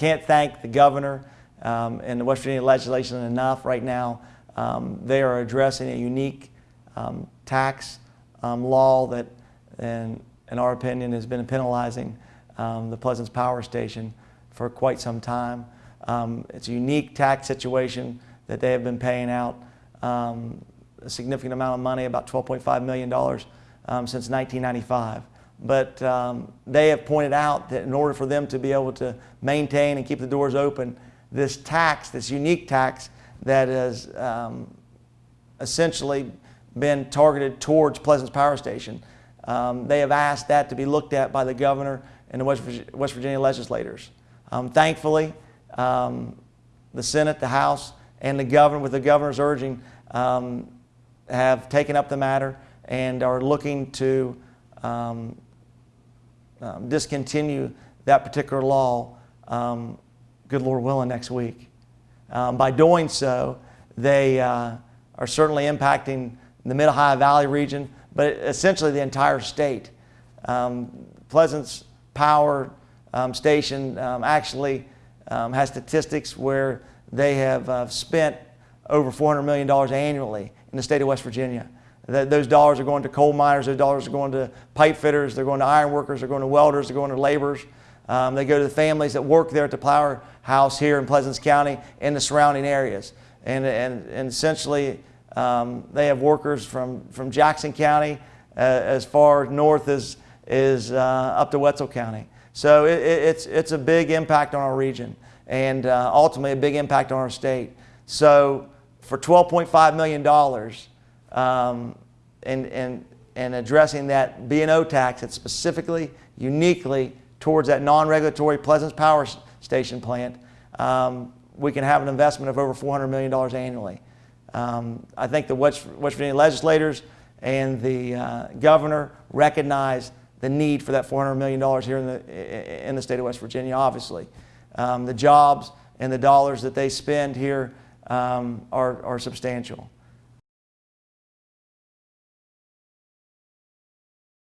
can't thank the governor um, and the West Virginia legislation enough right now. Um, they are addressing a unique um, tax um, law that, in, in our opinion, has been penalizing um, the Pleasants Power Station for quite some time. It's a unique tax situation that they have been paying out a significant amount of money, about $12.5 million since 1995. But um, they have pointed out that in order for them to be able to maintain and keep the doors open, this tax, this unique tax that has um, essentially been targeted towards Pleasants Power Station, um, they have asked that to be looked at by the governor and the West Virginia, West Virginia legislators. Um, thankfully, um, the Senate, the House, and the governor, with the governor's urging, um, have taken up the matter and are looking to um, um, discontinue that particular law, um, good Lord willing, next week. Um, by doing so, they uh, are certainly impacting the Mid-Ohio Valley region, but essentially the entire state. Um, Pleasants Power um, Station actually has statistics where they have uh, spent over $400 million annually in the state of West Virginia. That those dollars are going to coal miners, those dollars are going to pipe fitters, they're going to iron workers, they're going to welders, they're going to laborers. Um, they go to the families that work there at the Power House here in Pleasants County and the surrounding areas. And, and, and essentially, um, they have workers from, from Jackson County uh, as far north as, as uh, up to Wetzel County. So it, it's, it's a big impact on our region and uh, ultimately a big impact on our state. So for $12.5 million um, and, and, and addressing that B&O tax that's specifically, uniquely towards that non-regulatory Pleasants Power Station plant, um, we can have an investment of over $400 million annually. Um, I think the West, West, Virginia legislators and the uh, governor recognize the need for that $400 million here in the, in the state of West Virginia, obviously. Um, the jobs and the dollars that they spend here um, are, are substantial.